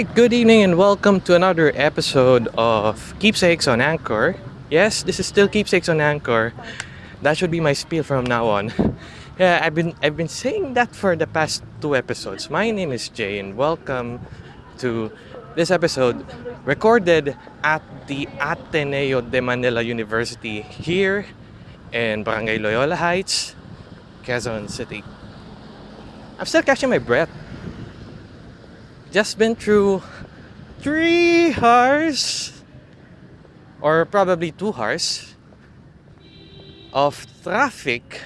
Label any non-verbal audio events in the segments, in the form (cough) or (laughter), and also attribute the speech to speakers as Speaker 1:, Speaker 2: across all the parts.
Speaker 1: Alright, good evening and welcome to another episode of Keepsakes on Anchor. Yes, this is still Keepsakes on Anchor. That should be my spiel from now on. (laughs) Yeah, I've been I've been saying that for the past two episodes. My name is Jay and welcome to this episode recorded at the Ateneo de Manila University here in Barangay Loyola Heights, Quezon City. I'm still catching my breath just been through three hours or probably two hours of traffic.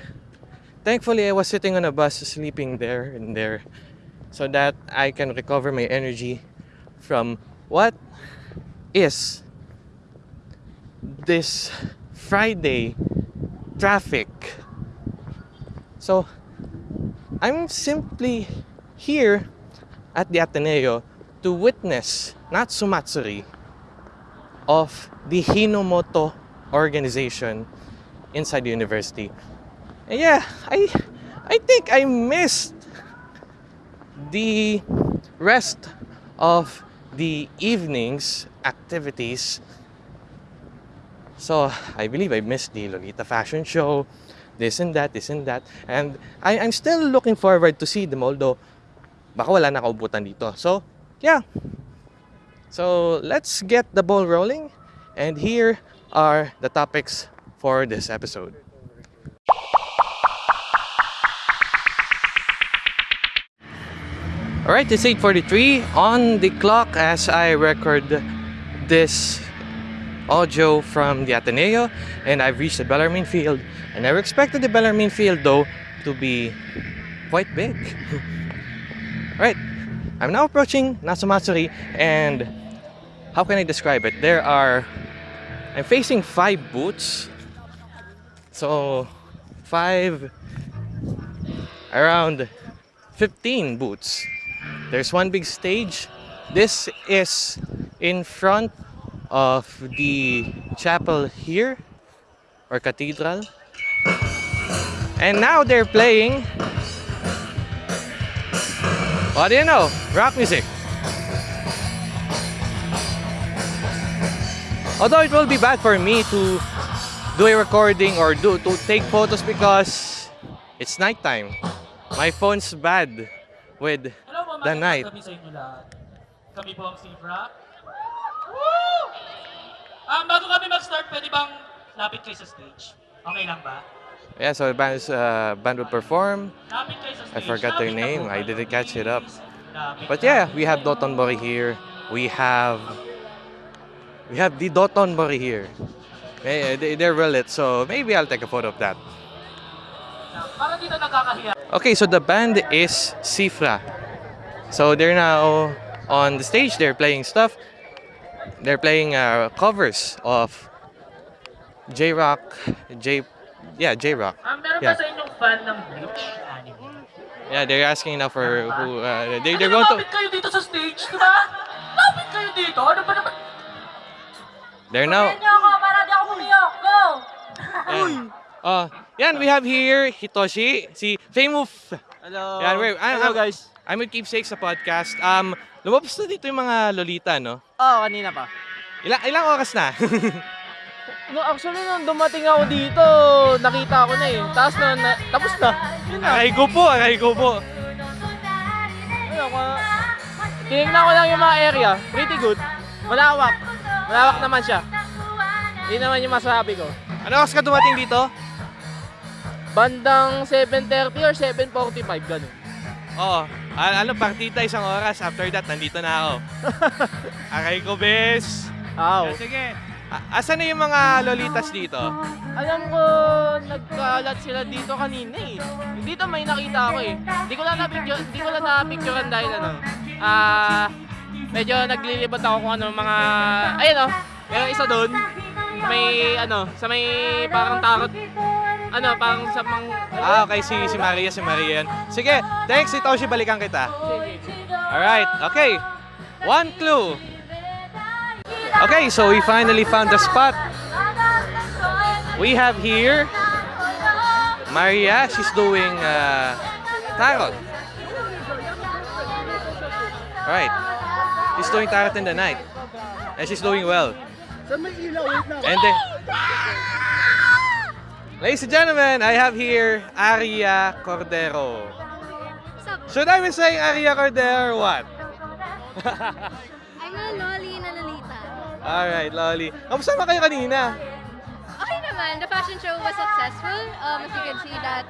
Speaker 1: Thankfully, I was sitting on a bus sleeping there and there so that I can recover my energy from what is this Friday traffic. So, I'm simply here at the Ateneo to witness Natsumatsuri of the Hinomoto organization inside the university. And yeah, I I think I missed the rest of the evening's activities. So I believe I missed the Lolita fashion show, this and that, this and that. And I, I'm still looking forward to see them, although baka wala nakaubutan dito. So, yeah. So, let's get the ball rolling. And here are the topics for this episode. Alright, it's 8.43 on the clock as I record this audio from the Ateneo and I've reached the Bellarmine Field. I never expected the Bellarmine Field though to be quite big. (laughs) Right, I'm now approaching Natsumatsuri and how can I describe it? There are, I'm facing five booths. So, five, around 15 booths. There's one big stage. This is in front of the chapel here, or cathedral. And now they're playing what do you know? Rock music. Although it will be bad for me to do a recording or do to take photos because it's nighttime. My phone's bad with
Speaker 2: Hello,
Speaker 1: the night.
Speaker 2: Kami po ang Steve Rock. Woo! Um, bago kami mag-start, pwede bang lapit kayo sa stage? Okay lang ba?
Speaker 1: Yeah, so the band, uh, band will perform. I forgot their name. I didn't catch it up. But yeah, we have Doton Mori here. We have we have the Doton Mori here. They- They're well so maybe I'll take a photo of that. Okay, so the band is Cifra. So they're now on the stage. They're playing stuff. They're playing uh, covers of J Rock, J, yeah, J Rock.
Speaker 2: Um, meron
Speaker 1: Yeah.
Speaker 2: ba sa inyong fan ng Bleach anime?
Speaker 1: Yeah, they're asking now for who. Uh, they,
Speaker 2: Ano,
Speaker 1: they're going to.
Speaker 2: kayo dito sa stage, di ba? Lapit kayo dito. Ano ba naman?
Speaker 1: They're now.
Speaker 3: Niyo ako para di ako pumiyok. Go!
Speaker 1: Yeah. Uh, yan, we have here Hitoshi, si Famous.
Speaker 4: Hello.
Speaker 1: Yan, wait, I'm,
Speaker 4: Hello
Speaker 1: I'm-
Speaker 4: guys.
Speaker 1: I'm with Keepsake sa podcast. Um, lumabas na dito yung mga lolita, no?
Speaker 4: Oo, kanina pa.
Speaker 1: Ilang, ilang oras na? (laughs)
Speaker 4: No, actually, nung dumating ako dito, nakita ko na eh. Tapos na, na tapos na. Yun na.
Speaker 1: aray ko po, aray ko po.
Speaker 4: Ano, tinignan ko lang yung mga area. Pretty good. Malawak. Malawak naman siya. Yun naman yung masasabi ko.
Speaker 1: Ano oras ka dumating dito?
Speaker 4: Bandang 7.30 or 7.45, ganun.
Speaker 1: Oo. Al- ano, partita isang oras. After that, nandito na ako. (laughs) Aray ko, bes.
Speaker 4: Aw.
Speaker 1: Sige. Asan na yung mga lolitas dito?
Speaker 4: Alam ko, nagkalat sila dito kanina eh. Dito may nakita ako eh. Hindi ko lang na-picture, hindi ko lang na-picturean dahil ano. Ah, medyo naglilibot ako kung ano mga, ayun oh, meron isa doon. May ano, sa may parang tarot. Ano, parang sa mang,
Speaker 1: Ah, okay. Si, si Maria, si Maria yan. Sige. Thanks, Hitoshi. Balikan kita. Alright. Okay. One clue. Okay, so we finally found the spot. We have here Maria. She's doing uh, tarot. Alright. She's doing Tarot in the Night. And she's doing well. And then, ladies and gentlemen, I have here Aria Cordero. Should I be saying Aria Cordero or what? (laughs) (laughs) Alright, Loli. Kamusta naman kayo kanina?
Speaker 5: Okay naman, the fashion show was successful. Um, if you can see that.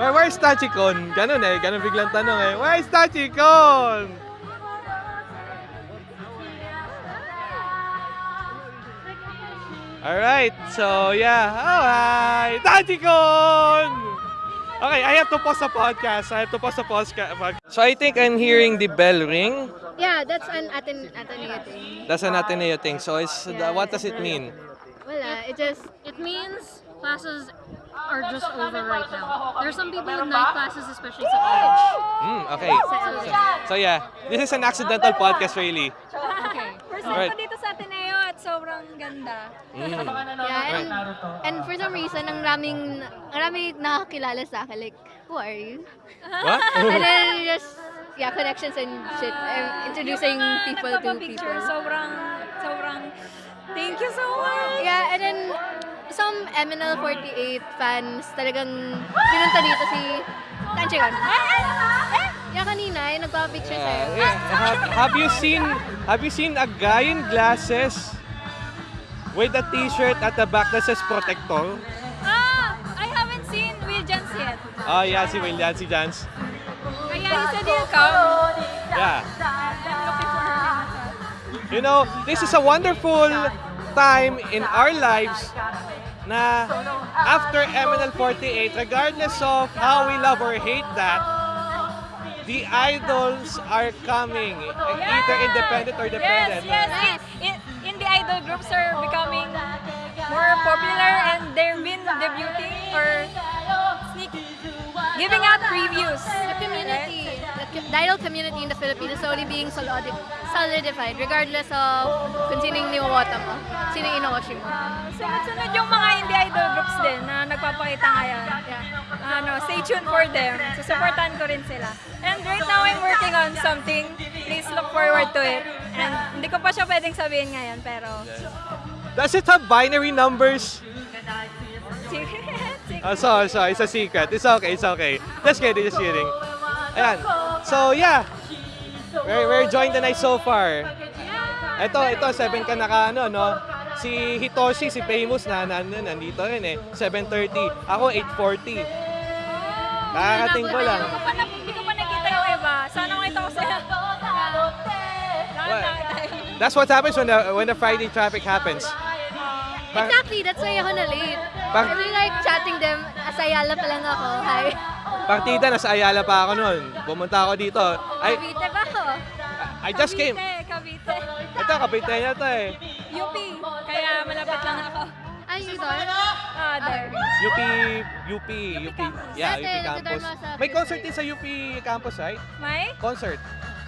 Speaker 1: Where, where's Tachikon? Ganon eh, ganon biglang tanong eh. Where's Tachikon? Alright, so yeah. Oh, hi! Tachikon! Okay, I have to pause the podcast. I have to pause the podcast. So I think I'm hearing the bell ring.
Speaker 5: Yeah, that's an Aten Ateneo thing.
Speaker 1: That's an Ateneo thing. So it's what does it mean?
Speaker 5: Wala, it just,
Speaker 3: It means classes are just over right now. There's some people with night classes, especially sa college.
Speaker 1: Mm, okay. So yeah, this is an accidental podcast really.
Speaker 3: Okay.
Speaker 5: first
Speaker 1: time Right. ko
Speaker 5: dito sa Ateneo at sobrang ganda.
Speaker 1: Mm.
Speaker 5: Yeah, and, and for some reason, ang raming, ang raming nakakilala sa akin. Like, who are you?
Speaker 1: What? (laughs)
Speaker 5: and then just, yeah, connections and shit. I'm introducing people to people.
Speaker 3: sobrang, sobrang, thank you so much.
Speaker 5: Yeah, and then some MNL48 fans talagang pinunta dito si Tanchigan. Eh, yeah, kanina, yung nagpa-picture sa'yo.
Speaker 1: Yeah, yeah. Have, have you seen have you seen a guy in glasses with a t-shirt at the back that says protector?
Speaker 3: Ah, I haven't seen Will Jans yet.
Speaker 1: Oh yeah, si William, si Jans.
Speaker 3: Kaya said he'll come.
Speaker 1: Yeah. You know, this is a wonderful time in our lives na after MNL48, regardless of how we love or hate that, the idols are coming, either independent or dependent.
Speaker 3: Yes, yes. In, in, the idol groups are becoming more popular and they've been debuting or sneak, giving out previews.
Speaker 5: The community, idol community in the Philippines is slowly being solidi- solidified regardless of kung sinong niwawata mo, sinong inowashi mo.
Speaker 3: Sunod-sunod yung mga indie idol groups din na nagpapakita ngayon. Ano, stay tuned for them. Susuportahan ko rin sila. And right now, I'm working on something. Please look forward to it. And hindi ko pa siya pwedeng sabihin ngayon, pero...
Speaker 1: Does it have binary numbers? (laughs)
Speaker 3: Sige.
Speaker 1: Oh, sorry, sorry. It's a secret. It's okay, it's okay. Just kidding, just kidding. Ayan. So, yeah. We're, we're enjoying the night so far. Ito, ito, 7 ka naka, ano, no? Si Hitoshi, si Famous, na, na, na nandito rin eh. 7.30. Ako, 8.40. Kakarating ko lang.
Speaker 3: Hindi ko pa, nakita yung iba. Sana ko sila.
Speaker 1: Well, That's what happens when the, when the Friday traffic happens. Bak-
Speaker 5: Exactly, that's why ako na late.
Speaker 1: Bak-
Speaker 5: I really like chatting them. Asayala pa lang ako. Hi.
Speaker 1: Partida, nasa Ayala pa ako noon. Pumunta ako dito. I,
Speaker 5: Cavite ba ako?
Speaker 1: I just came.
Speaker 3: Cavite, Cavite.
Speaker 1: Ito, kapitay na to eh.
Speaker 3: UP. Kaya malapit lang ako.
Speaker 5: Ay, you doon?
Speaker 3: Ah, there.
Speaker 1: UP, UP, UP. Yeah,
Speaker 5: Dati,
Speaker 1: UP campus.
Speaker 5: sa
Speaker 1: May concert din sa UP campus, right?
Speaker 3: May
Speaker 1: Concert.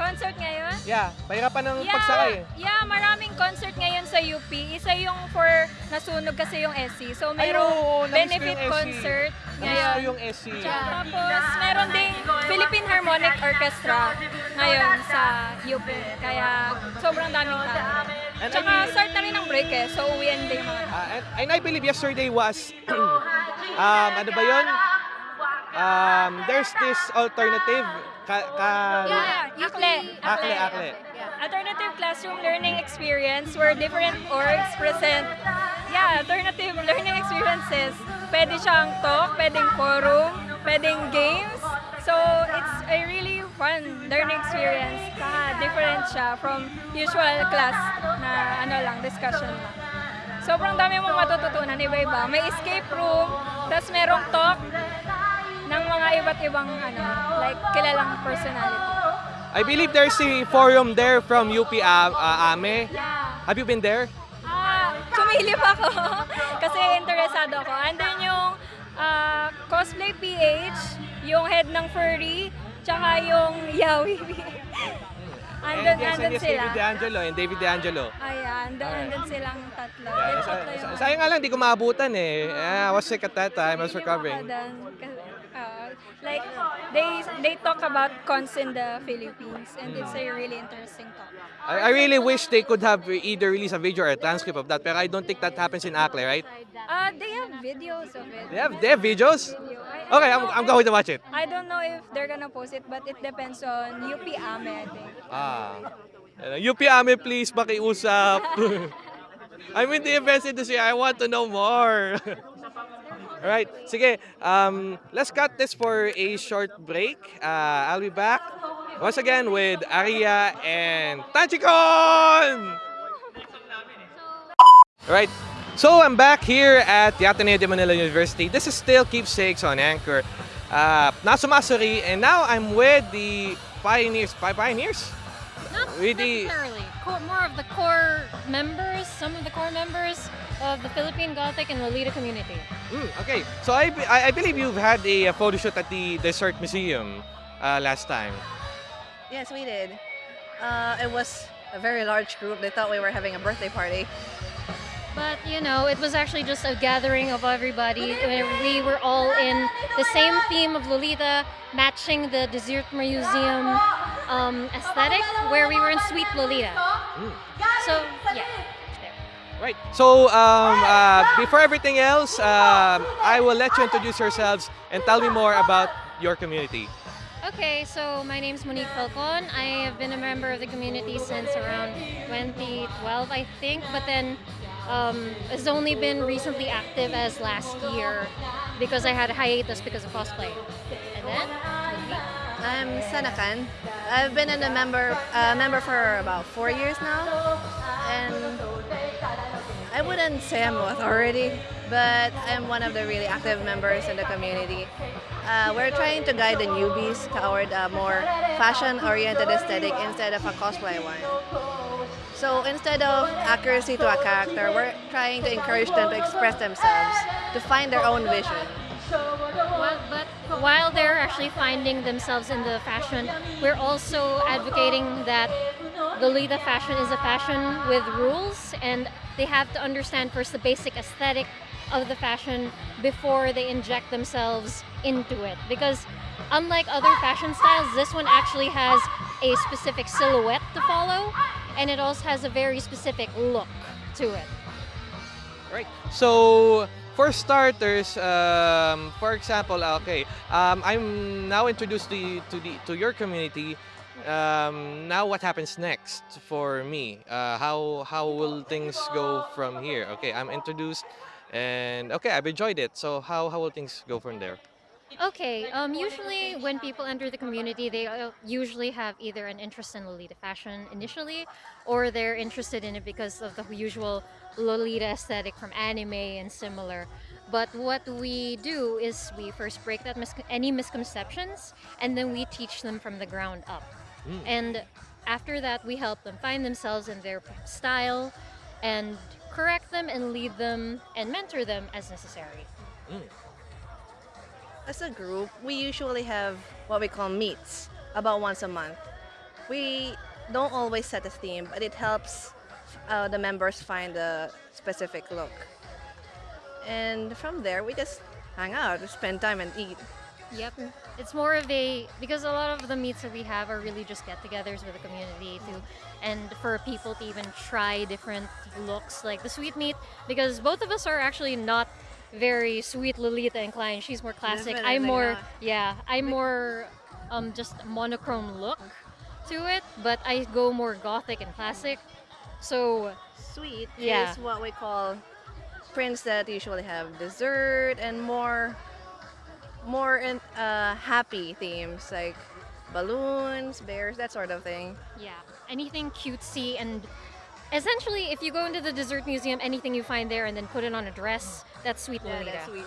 Speaker 3: Concert ngayon?
Speaker 1: Yeah, mahirapan ng
Speaker 3: Yeah,
Speaker 1: pagsakay. eh.
Speaker 3: yeah, maraming concert ngayon sa UP. Isa yung for nasunog kasi yung SC. So
Speaker 1: Ay,
Speaker 3: merong
Speaker 1: oo, namiss ko
Speaker 3: benefit
Speaker 1: yung
Speaker 3: concert
Speaker 1: Namiss ko yung SC.
Speaker 3: Tapos meron ding Philippine Harmonic Orchestra ngayon sa UP. Kaya sobrang daming tao.
Speaker 1: And
Speaker 3: Tsaka start na rin ang break eh. So uwian din mga.
Speaker 1: Ah, and, and I believe yesterday was, (clears throat) um, ano ba yun? Um, there's this alternative, ka, ka,
Speaker 3: Yeah, Akle.
Speaker 1: Akle, Akle.
Speaker 5: Yeah.
Speaker 3: Alternative classroom learning experience where different orgs present, yeah, alternative learning experiences. Pwede siyang talk, pwedeng forum, pwedeng games. So, it's a really fun learning experience. Saka different siya from usual class na ano lang, discussion lang. Sobrang dami mong matututunan, iba-iba. May escape room, tapos merong talk ng mga iba't ibang ano, like kilalang personality.
Speaker 1: I believe there's a forum there from UP uh, uh, AME.
Speaker 3: Yeah.
Speaker 1: Have you been there?
Speaker 3: Ah, sumilip ako (laughs) kasi interesado ako. Andun yung ah, cosplay PH, yung head ng furry, tsaka yung yawi. (laughs) andun,
Speaker 1: and yes, and
Speaker 3: andun
Speaker 1: yes,
Speaker 3: sila.
Speaker 1: David D'Angelo and David D'Angelo.
Speaker 3: Ayan, andun,
Speaker 1: Alright.
Speaker 3: andun silang tatlo.
Speaker 1: Yeah, sa- sa- sayang nga lang, di ko maabutan eh. Yeah, I was sick at that time. I was recovering.
Speaker 3: Ah, Like they they talk about cons in the Philippines, and it's a really interesting talk.
Speaker 1: I, I really wish they could have either released a video or a transcript of that, but I don't think that happens in Akle, right?
Speaker 3: Uh, they have videos of it.
Speaker 1: They have, they have videos? Okay, I'm, I'm going to watch it.
Speaker 3: I don't know if they're gonna post it, but it depends on UP Ame, I think.
Speaker 1: Ah. Ano, UP Ame, please, makiusap. (laughs) I'm in the events industry. I want to know more. (laughs) Alright, sige. Um, let's cut this for a short break. Uh, I'll be back once again with Aria and Tachikon! Alright, so I'm back here at the Ateneo de Manila University. This is still Keepsakes on Anchor. Uh, Masuri, and now I'm with the pioneers. Pi- pioneers?
Speaker 6: Not
Speaker 1: Really?
Speaker 6: necessarily. Core, more of the core members, some of the core members of the Philippine Gothic and Lolita community.
Speaker 1: Mm, okay, so I, I I believe you've had a, uh, photo shoot at the Dessert Museum uh, last time.
Speaker 7: Yes, we did. Uh, it was a very large group. They thought we were having a birthday party.
Speaker 6: But you know, it was actually just a gathering of everybody. We were all in the same theme of Lolita, matching the Dessert Museum um, aesthetic, where we were in Sweet Lolita. So yeah, there.
Speaker 1: Right. So um, uh, before everything else, um, I will let you introduce yourselves and tell me more about your community.
Speaker 6: Okay, so my name is Monique Falcon. I have been a member of the community since around 2012, I think, but then um, it's only been recently active as last year because I had a hiatus because of cosplay. And then,
Speaker 7: I'm Sanakan. I've been in a member uh, member for about four years now, and I wouldn't say I'm an authority, but I'm one of the really active members in the community. Uh, we're trying to guide the newbies toward a more fashion-oriented aesthetic instead of a cosplay one. So instead of accuracy to a character, we're trying to encourage them to express themselves, to find their own vision.
Speaker 6: Well, but while they're actually finding themselves in the fashion, we're also advocating that Lolita fashion is a fashion with rules, and they have to understand first the basic aesthetic of the fashion before they inject themselves into it. Because unlike other fashion styles, this one actually has a specific silhouette to follow, and it also has a very specific look to it.
Speaker 1: Right. So for starters, um, for example, okay, um, I'm now introduced to you- to the to your community. Um, now, what happens next for me? Uh, how how will things go from here? Okay, I'm introduced, and okay, I've enjoyed it. So how how will things go from there?
Speaker 6: Okay, um, usually when people enter the community, they uh, usually have either an interest in Lolita fashion initially, or they're interested in it because of the usual Lolita aesthetic from anime and similar. But what we do is we first break that mis- any misconceptions, and then we teach them from the ground up.
Speaker 1: Mm.
Speaker 6: And after that, we help them find themselves in their style, and correct them and lead them and mentor them as necessary.
Speaker 7: As a group, we usually have what we call meets about once a month. We don't always set a theme, but it helps uh, the members find a specific look. And from there, we just hang out, spend time, and eat.
Speaker 6: Yep. It's more of a because a lot of the meets that we have are really just get-togethers with the community to and for people to even try different looks like the sweet meat because both of us are actually not very sweet Lolita inclined. She's more classic. I'm more
Speaker 7: not.
Speaker 6: yeah, I'm more um just monochrome look to it, but I go more gothic and classic. So
Speaker 7: Sweet
Speaker 6: Yeah.
Speaker 7: is what we call prints that usually have dessert and more, more in, uh, happy themes like balloons, bears, that sort of thing.
Speaker 6: Yeah, anything cutesy and essentially, if you go into the dessert museum, anything you find there and then put it on a dress, that's sweet
Speaker 7: Yeah,
Speaker 6: Lolita.
Speaker 7: that's sweet.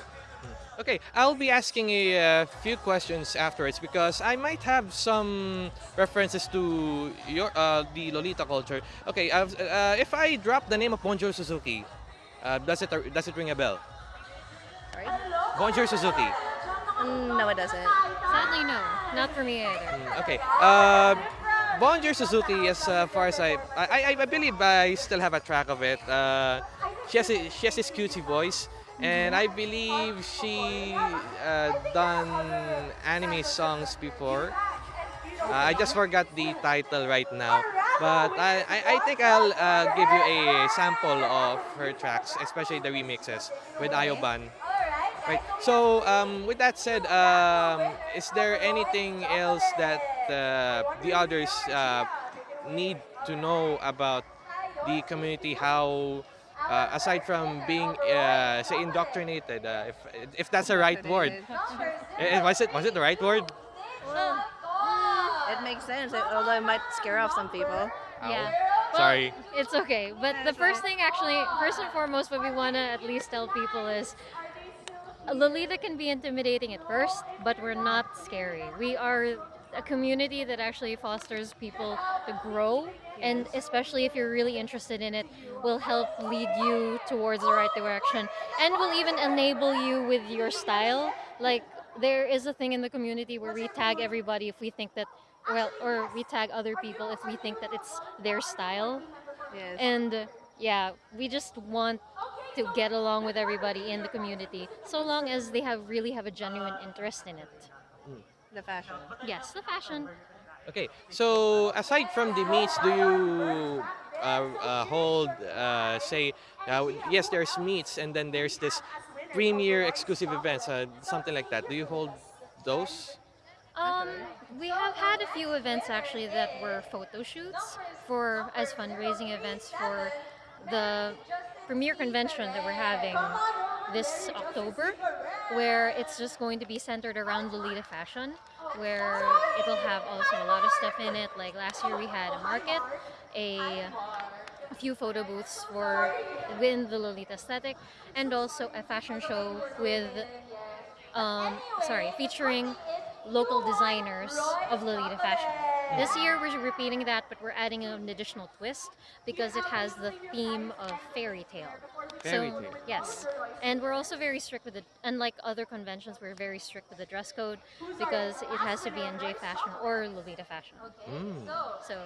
Speaker 1: Okay, I'll be asking a uh, few questions afterwards because I might have some references to your uh, the Lolita culture. Okay, uh, uh, if I drop the name of Bonjour Suzuki, uh, does it does it ring a bell?
Speaker 7: Sorry?
Speaker 1: Bonjour Suzuki.
Speaker 7: Mm, no, it doesn't.
Speaker 6: Sadly, no, not for me either.
Speaker 1: Mm, Okay. Uh, Bonjour Suzuki, as uh, far as I, I, I, I believe I still have a track of it. Uh, she has a, she has this cutesy voice, and I believe she uh, done anime songs before. Uh, I just forgot the title right now, but I, I, I think I'll uh, give you a sample of her tracks, especially the remixes with Ayoban. Right. So um, with that said, um, is there anything else that uh, the others uh, need to know about the community? How, uh, aside from being uh, say indoctrinated, uh, if if that's the right word, Eh, was it was it the right word?
Speaker 7: Well, it makes sense, although it might scare off some people.
Speaker 6: Yeah.
Speaker 1: Ow. Sorry.
Speaker 6: It's okay. But the first thing, actually, first and foremost, what we want to at least tell people is Lolita can be intimidating at first, but we're not scary. We are a community that actually fosters people to grow, and especially if you're really interested in it, will help lead you towards the right direction and will even enable you with your style. Like, there is a thing in the community where we tag everybody if we think that, well, or we tag other people if we think that it's their style.
Speaker 7: Yes.
Speaker 6: And uh, yeah, we just want to get along with everybody in the community, so long as they have really have a genuine interest in it.
Speaker 7: the fashion.
Speaker 6: Yes, the fashion.
Speaker 1: Okay, so aside from the meets, do you uh, uh, hold, uh, say, uh, yes, there's meets and then there's this premier exclusive events, uh, something like that. Do you hold those?
Speaker 6: Um, we have had a few events actually that were photo shoots for as fundraising events for the premier convention that we're having this October, where it's just going to be centered around Lolita fashion, where it'll have also a lot of stuff in it. Like last year we had a market, a few photo booths for within the Lolita aesthetic, and also a fashion show with, um, sorry, featuring local designers of Lolita fashion. This year we're repeating that, but we're adding an additional twist because it has the theme of fairy tale.
Speaker 1: Fairy
Speaker 6: so,
Speaker 1: tale.
Speaker 6: Yes, and we're also very strict with the. Unlike other conventions, we're very strict with the dress code because it has to be in J fashion or Lolita fashion.
Speaker 1: Mm.
Speaker 6: So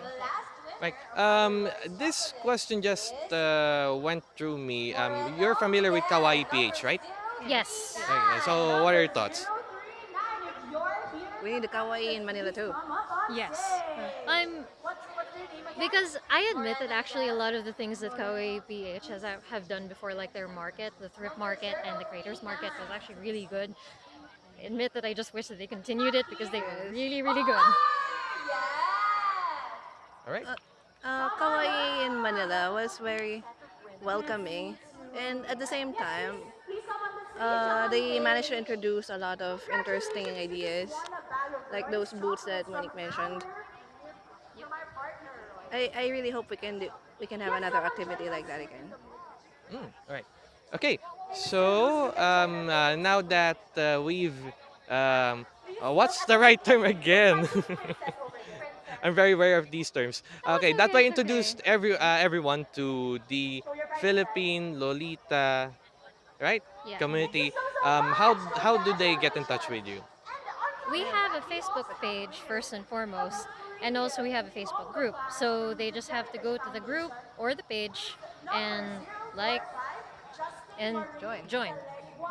Speaker 1: Right. Um, this question just uh, went through me. Um, you're familiar with Kawaii PH, right?
Speaker 6: yes,
Speaker 1: Okay, so what are your thoughts?
Speaker 7: We need the kawaii in Manila too.
Speaker 6: yes. Uh, I'm because I admit that actually a lot of the things that Kawaii PH has uh, have done before, like their market, the thrift market, and the creators market, was actually really good. I admit that I just wish that they continued it because they were really, really good.
Speaker 1: All right.
Speaker 7: Uh, uh, kawaii in Manila was very welcoming, and at the same time, uh, they managed to introduce a lot of interesting ideas, like those boots that Monique mentioned. I, I really hope we can do we can have another activity like that again.
Speaker 1: Mm, all right. Okay. So um, uh, now that uh, we've, um, uh, what's the right term again? (laughs) I'm very aware of these terms. Okay, that way introduced every uh, everyone to the Philippine Lolita, right?
Speaker 6: Yeah.
Speaker 1: Community. Um, how how do they get in touch with you?
Speaker 6: We have a Facebook page first and foremost, and also we have a Facebook group. So they just have to go to the group or the page and like and
Speaker 7: Join.
Speaker 6: Join.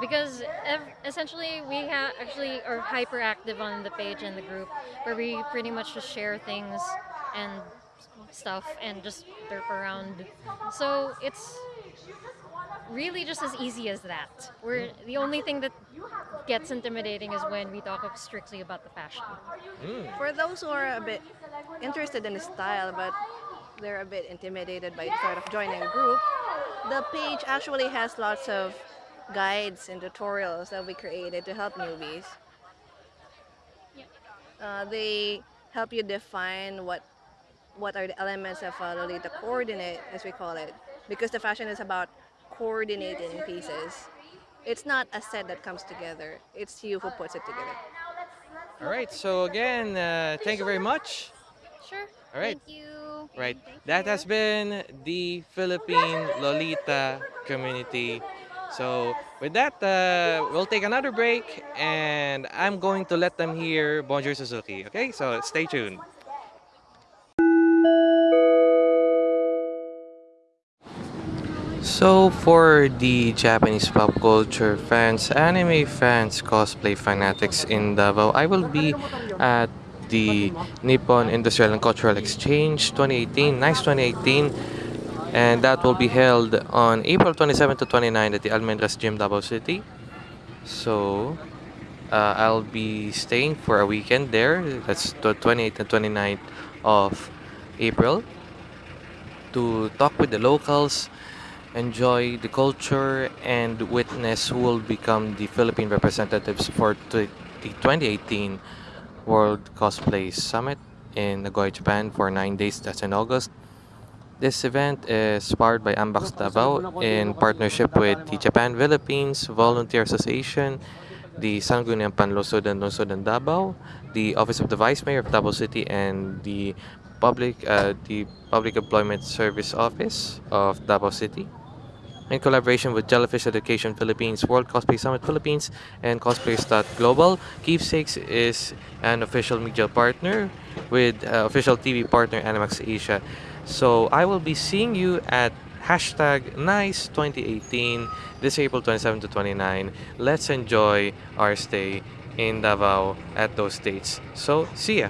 Speaker 6: Because ev- essentially we ha- actually are hyperactive on the page and the group where we pretty much just share things and stuff and just derp around. So it's really just as easy as that. We're the only thing that gets intimidating is when we talk strictly about the fashion.
Speaker 1: Mm.
Speaker 7: For those who are a bit interested in the style but they're a bit intimidated by sort of joining a group, the page actually has lots of guides and tutorials that we created to help newbies. Uh, they help you define what what are the elements of a Lolita coordinate, as we call it, because the fashion is about coordinating pieces. It's not a set that comes together. It's you who puts it together.
Speaker 1: All right. So again, uh, thank you very much.
Speaker 6: Sure.
Speaker 1: All right.
Speaker 6: Thank you.
Speaker 1: Right. That has been the Philippine Lolita community. So with that, uh, we'll take another break, and I'm going to let them hear Bonjour Suzuki. Okay, so stay tuned. So, for the Japanese pop culture fans, anime fans, cosplay fanatics in Davao, I will be at the Nippon Industrial and Cultural Exchange 2018, NICE 2018, and that will be held on April 27 to 29 at the Almendras Gym, Davao City. So, uh, I'll be staying for a weekend there. That's the 28th and 29th of April to talk with the locals, enjoy the culture, and witness who will become the Philippine representatives for the the 2018 World Cosplay Summit in Nagoya, Japan for nine days. That's in August. This event is powered by Ambax Davao in partnership with the Japan Philippines Volunteer Association, the Sangguniang Panlusodan Lusodan Davao, the Office of the Vice Mayor of Davao City, and the public uh, the Public Employment Service Office of Davao City. In collaboration with Jellyfish Education Philippines, World Cosplay Summit Philippines, and Cosplayers.global, Keepsakes is an official media partner with uh, official TV partner Animax Asia. So I will be seeing you at hashtag NICE 2018 this April 27 to 29. Let's enjoy our stay in Davao at those dates. So see ya!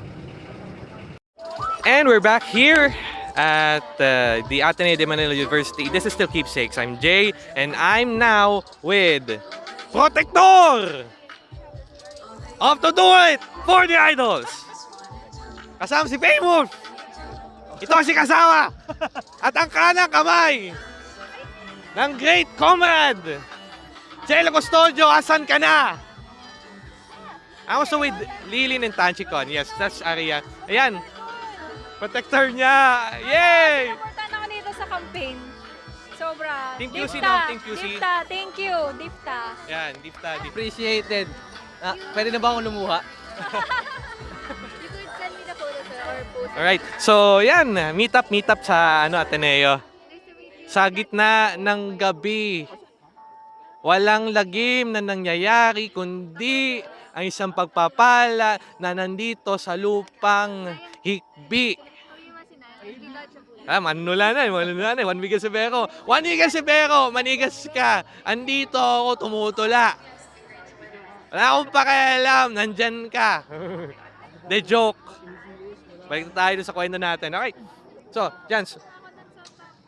Speaker 1: And we're back here at uh, the Ateneo de Manila University. This is still Keepsakes. I'm Jay, and I'm now with Protector of To Do It for the Idols. Kasama si Paymouth. Ito ang si Kasawa. At ang kanang kamay ng great comrade, Jello Custodio, asan ka na? I'm also with Lilin and Tanchicon. Yes, that's Aria. Ayan, protector niya. Yay!
Speaker 3: Na ako dito sa campaign. Sobra.
Speaker 1: Team QC
Speaker 3: Dipta,
Speaker 1: no? Team QC.
Speaker 3: Dipta, thank you. Dipta.
Speaker 1: Yan, Dipta, Dipta.
Speaker 8: Appreciated. Ah, pwede na ba akong lumuha? (laughs)
Speaker 5: You could send me the photo sir, or post.
Speaker 1: Alright, so yan, meet up, meet up sa ano, Ateneo.
Speaker 5: Nice to meet you.
Speaker 1: Sa gitna ng gabi, walang lagim na nangyayari, kundi ang isang pagpapala na nandito sa lupang hikbi. Ah, manula na, eh, manula na. eh. Juan Miguel Severo. Juan Miguel Severo, manigas ka. Andito ako tumutula. Wala akong pakialam, nandyan ka. The joke. Balik na tayo sa kwento natin. Okay. So, Jans,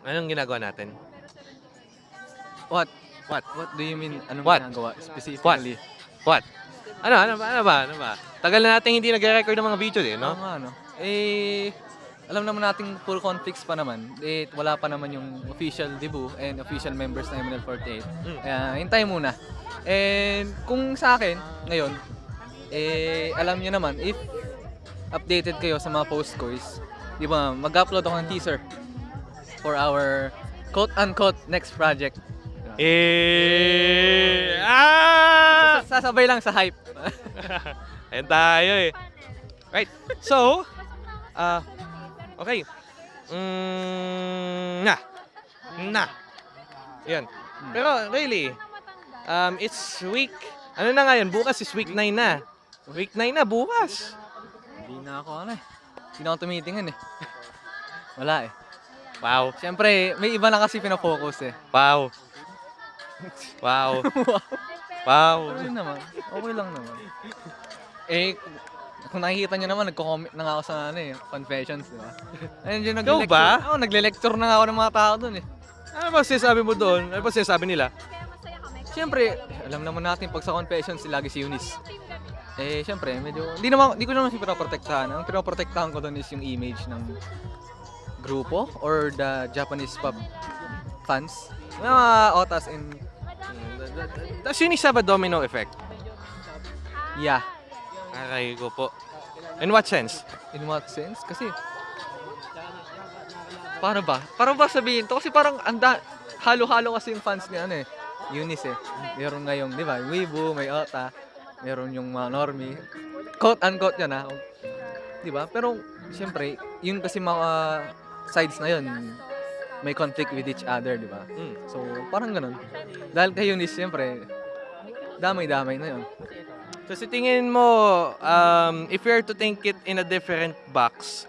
Speaker 1: anong ginagawa natin?
Speaker 8: What?
Speaker 1: What?
Speaker 8: What do you mean? Anong
Speaker 1: What?
Speaker 8: ginagawa specifically?
Speaker 1: What? Ano, ano ba, ano ba, ano ba? Tagal na natin hindi nagre-record ng mga video eh, no?
Speaker 8: Oo nga, no? Eh, alam naman nating full conflicts pa naman. Eh, wala pa naman yung official debut and official members ng MNL48.
Speaker 1: Mm.
Speaker 8: Kaya, hintay muna. And kung sa akin, ngayon, eh, alam niyo naman, if updated kayo sa mga post ko is, di ba, mag-upload ako ng teaser for our quote-unquote next project.
Speaker 1: Eh, ah!
Speaker 8: Sasabay lang sa hype. (laughs)
Speaker 1: Ayan tayo eh. Right. So, ah, okay. Mm, na. Na. Yan. Pero really, um, it's week, ano na ngayon, bukas is week 9 na. Week 9 na, bukas.
Speaker 8: Hindi na ako ano eh. Hindi na ako tumitingin eh. (laughs) Wala eh.
Speaker 1: Wow.
Speaker 8: Siyempre, may iba na kasi pinafocus eh.
Speaker 1: Wow. (laughs) Wow. Wow.
Speaker 8: Okay naman. Okay lang naman. Eh, kung nakikita nyo naman, nagko-comment na nga ako sa ano eh, confessions, di ba? (laughs) Ayun yung
Speaker 1: Ikaw ba?
Speaker 8: Oo, nagle-lecture na nga ako ng mga tao dun eh.
Speaker 1: Ano ba sinasabi mo doon? Ano ba sinasabi nila?
Speaker 8: Siyempre, alam naman natin pag sa confessions, lagi si Eunice. Eh, siyempre, medyo, hindi naman, hindi ko naman siya pinoprotektahan. Ang pinoprotektahan ko doon is yung image ng grupo or the Japanese pop fans. Mga otas and,
Speaker 1: Does Eunice have a domino effect?
Speaker 8: yeah.
Speaker 1: Aray ko po. In what sense?
Speaker 8: In what sense? Kasi, paano ba? Paano ba sabihin to? Kasi parang anda, halo-halo kasi yung fans ni ano eh. Eunice eh. Meron ngayong, di ba, Weibo, may Ota, meron yung mga normie. Quote-unquote yan ha. Di ba? Pero, siyempre, yun kasi mga sides na yun, may conflict with each other, di ba?
Speaker 1: Mm.
Speaker 8: So, parang ganun. Dahil kay Eunice, siyempre, damay-damay na yun.
Speaker 1: So sa tingin mo, um, if we are to think it in a different box,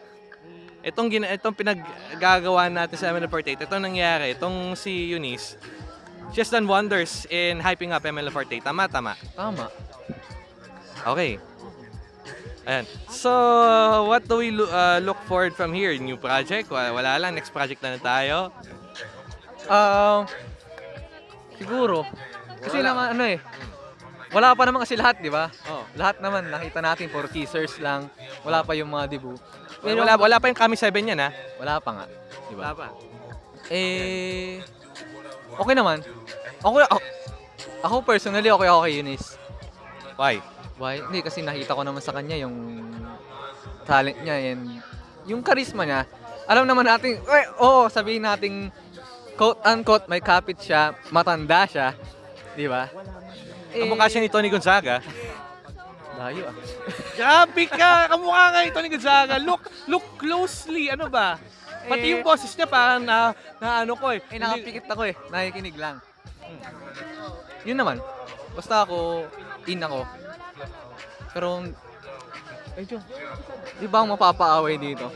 Speaker 1: itong, gina, itong pinaggagawa natin sa ML48, itong nangyari, itong si Eunice, she has done wonders in hyping up ML48. Tama, tama.
Speaker 8: Tama.
Speaker 1: Okay. Ayan. So, what do we lo- uh, look forward from here? New project? Wala, wala lang. Next project na lang tayo.
Speaker 8: Ah, siguro. Kasi naman ano eh. Wala pa naman kasi lahat, di ba?
Speaker 1: Oh.
Speaker 8: Lahat naman nakita natin for teasers lang. Wala pa yung mga debut. Pero
Speaker 1: Wala, wala pa yung Kami 7 yan, ha?
Speaker 8: wala pa nga, di ba?
Speaker 1: Wala pa.
Speaker 8: Eh okay naman. Ako ako, ako personally okay ako kay Eunice.
Speaker 1: Why?
Speaker 8: Why? Hindi kasi nakita ko naman sa kanya yung talent niya and yung charisma niya. Alam naman natin, eh, oo, sabihin nating quote unquote may kapit siya, matanda siya, di ba? Eh,
Speaker 1: Kamukha siya ni Tony Gonzaga.
Speaker 8: Layo ah. (laughs)
Speaker 1: Grabe ka! Kamukha nga ni Tony Gonzaga. Look, look closely. Ano ba? Pati
Speaker 8: Eh,
Speaker 1: yung boses niya parang na, na ano ko eh.
Speaker 8: Eh, nakapikit ako eh. Nakikinig lang. Yun naman. Basta ako, in ako. Pero, medyo, di ba ang mapapaaway dito?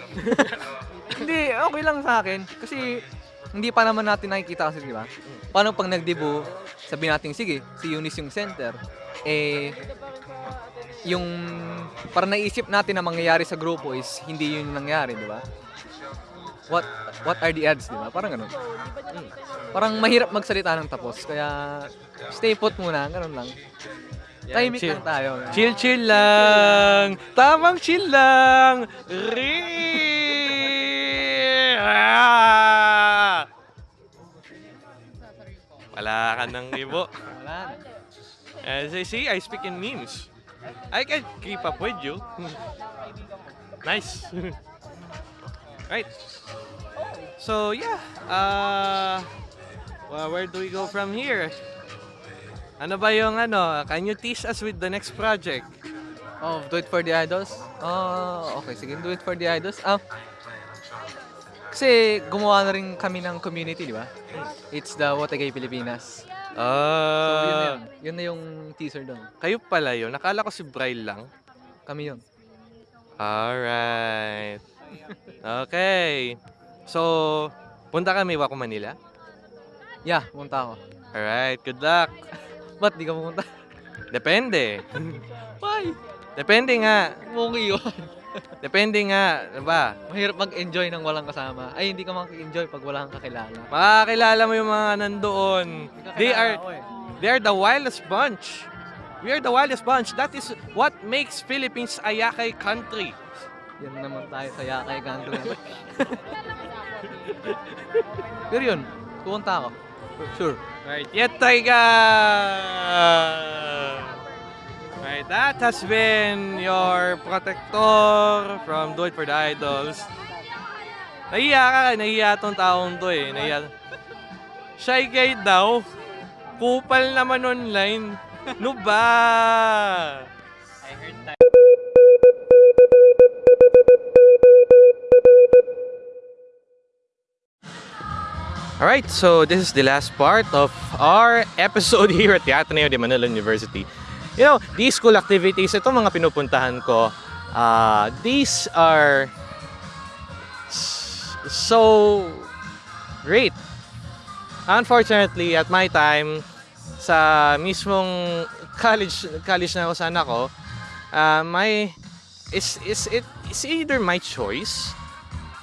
Speaker 8: (laughs) hindi, okay lang sa akin. Kasi, hindi pa naman natin nakikita kasi, di ba? Paano pag nag-debut, sabihin natin, sige, si Eunice yung center. Eh, yung para naisip natin na mangyayari sa grupo is hindi yun yung nangyari, di ba? What what are the odds, di ba? Parang ganun. Hmm. Parang mahirap magsalita ng tapos. Kaya stay put muna, ganun lang. Timing
Speaker 1: chill.
Speaker 8: lang tayo.
Speaker 1: Chill, chill lang. Tamang chill lang. Re. (laughs) Wala ka ng ibo.
Speaker 8: Wala.
Speaker 1: As I see, I speak in memes. I can keep up with you. (laughs) nice. (laughs) right. So yeah, uh, well, where do we go from here? Ano ba yung ano? Can you tease us with the next project?
Speaker 8: Oh, do it for the idols? Oh, okay. Sige, do it for the idols. Ah, kasi gumawa na rin kami ng community, di ba? It's the What a Gay Pilipinas. So, yun na
Speaker 1: Ah,
Speaker 8: yun. Yun na yung teaser doon.
Speaker 1: kayo pala yun. Nakala ko si Braille lang.
Speaker 8: Kami yun.
Speaker 1: Alright. Okay. So, punta kami Waco, Manila.
Speaker 8: Yeah, pumunta ako.
Speaker 1: Alright, good luck. (laughs)
Speaker 8: Ba't di ka pumunta?
Speaker 1: Depende.
Speaker 8: Why?
Speaker 1: Depende nga.
Speaker 8: Okay yun.
Speaker 1: Depende nga. Ano ba?
Speaker 8: Mahirap mag-enjoy ng walang kasama. Ay, hindi ka makaka-enjoy pag wala kang kakilala.
Speaker 1: Makakilala mo yung mga nandoon. They are,
Speaker 8: Ako eh.
Speaker 1: they are the wildest bunch. We are the wildest bunch. That is what makes Philippines a yakay country.
Speaker 8: Yan naman tayo sa Yakay Country. (laughs) Pero yun, pupunta ako. Sure.
Speaker 1: Right, yet taiga! Right, that has been your protector from Do It For The Idols. Nahiya ka, nahiya tong taong to eh. Nahiya. Shy guy daw. Kupal naman online. No ba? Alright, so this is the last part of our episode (laughs) here at the Ateneo de Manila University. You know, these school activities, ito mga pinupuntahan ko, uh, these are so great. Unfortunately, at my time, sa mismong college college na ako sana ko, uh, my is is it is either my choice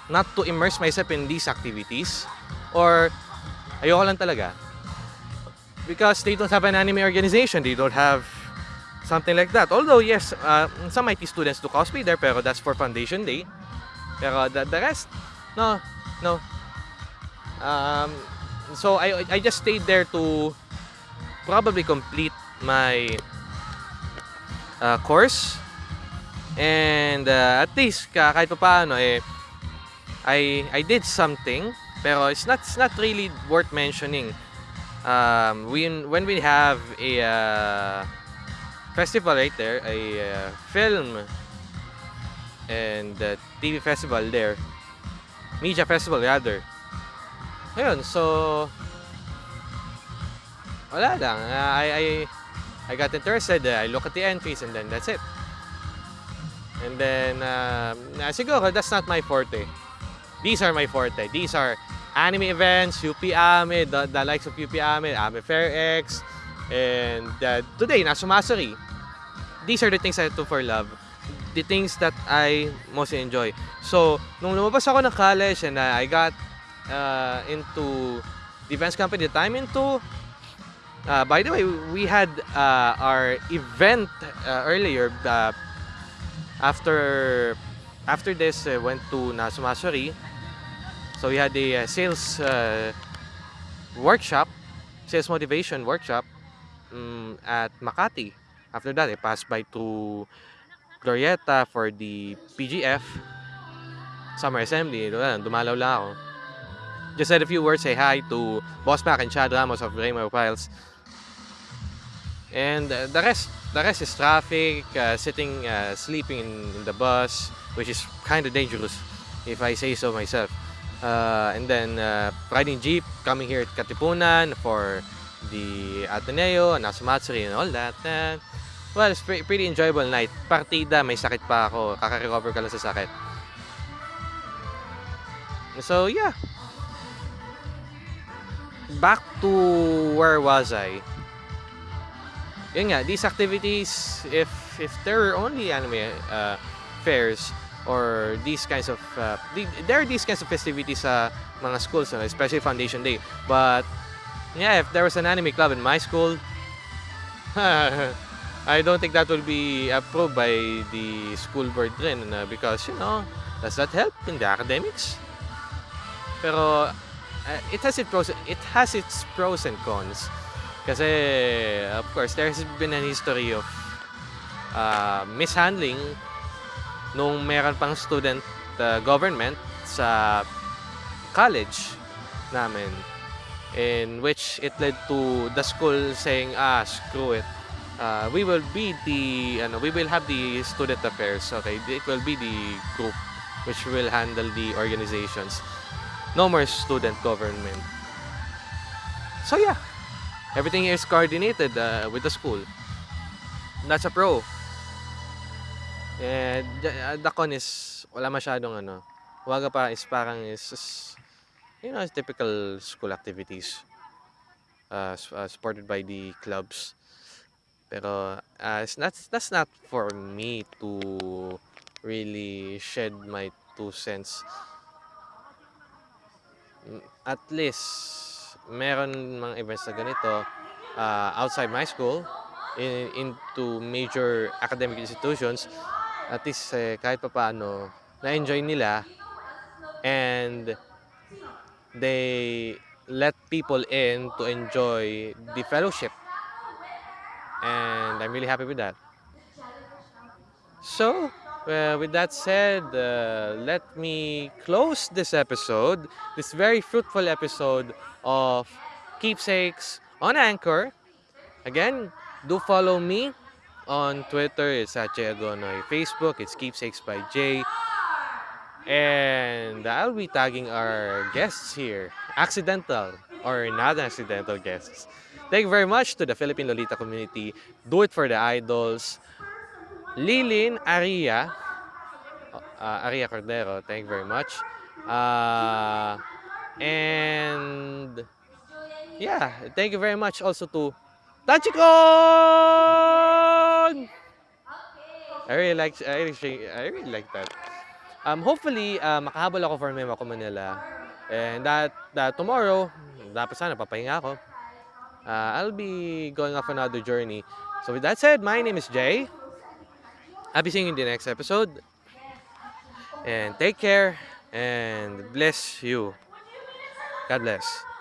Speaker 1: not to immerse myself in these activities or ayoko lang talaga. Because they don't have an anime organization, they don't have something like that. Although yes, uh, some IT students do cosplay there, pero that's for Foundation Day. Pero the, the rest, no, no. Um, so I I just stayed there to probably complete my uh, course and uh, at least ka- kahit pa paano eh I I did something pero it's not it's not really worth mentioning. Um, when when we have a uh, festival right there, a uh, film and uh, TV festival there, media festival rather. Ayun, so wala lang. Uh, I I I got interested. uh, I look at the entries and then that's it. And then uh, siguro that's not my forte. these are my forte. These are anime events, UP Ame, the, the likes of UP Ame, Ame Fair X, and uh, today, Nasumasuri. These are the things I do for love. The things that I most enjoy. So, nung lumabas ako ng college and uh, I got uh, into defense company that I'm into, uh, by the way, we had uh, our event uh, earlier. Uh, after after this, uh, went to Nasumasuri. So we had a uh, sales uh, workshop, sales motivation workshop um, at Makati. After that, I passed by to Glorieta for the PGF Summer Assembly. Dumalaw lang ako. Just said a few words, say hi to Boss Mac and Chad Ramos of Rainbow Files. And uh, the rest, the rest is traffic, uh, sitting, uh, sleeping in, in the bus, which is kind of dangerous, if I say so myself. Uh, and then uh, riding jeep, coming here at Katipunan for the Ateneo, Nasumatsuri and all that. Uh, well, it's pre- pretty enjoyable night. Partida, may sakit pa ako. Kaka-recover ka lang sa sakit. So, yeah. Back to where was I? Yun nga, these activities, if if there are only anime uh, fairs or these kinds of, uh, the- there are these kinds of festivities sa mga schools, uh, especially Foundation Day. But, yeah, if there was an anime club in my school, (laughs) I don't think that will be approved by the school board rin uh, because, you know, does that help in the academics? Pero, uh, it has its pros, it has its pros and cons. Kasi, of course, there's been an history of uh, mishandling nung meron pang student uh, government sa college namin in which it led to the school saying, ah, screw it. Uh, we will be the, ano, we will have the student affairs, okay? It will be the group which will handle the organizations. No more student government. So yeah, everything is coordinated uh, with the school. That's a pro. And uh, the con is wala masyadong ano. Waga pa is parang is, is you know, typical school activities uh, uh, supported by the clubs. Pero uh, it's not, that's not for me to really shed my two cents. Mm, At least, meron mga events na ganito uh, outside my school in, into major academic institutions at least eh, kahit pa paano na-enjoy nila and they let people in to enjoy the fellowship and I'm really happy with that so uh, with that said uh, let me close this episode this very fruitful episode of keepsakes on anchor again do follow me on Twitter, it's at Jay Agonoy. Facebook, it's Keepsakes by Jay. And I'll be tagging our guests here. Accidental or not accidental guests. Thank you very much to the Philippine Lolita community. Do it for the idols. Lilin Aria. Uh, Aria Cordero, thank you very much. Uh, and yeah, thank you very much also to Tachikon! I really like I really, I really like that. Um, hopefully, uh, makahabol ako for Memo ko Manila. And that, that tomorrow, dapat sana papahinga ako. Uh, I'll be going off another journey. So with that said, my name is Jay. I'll be seeing you in the next episode. And take care and bless you. God bless.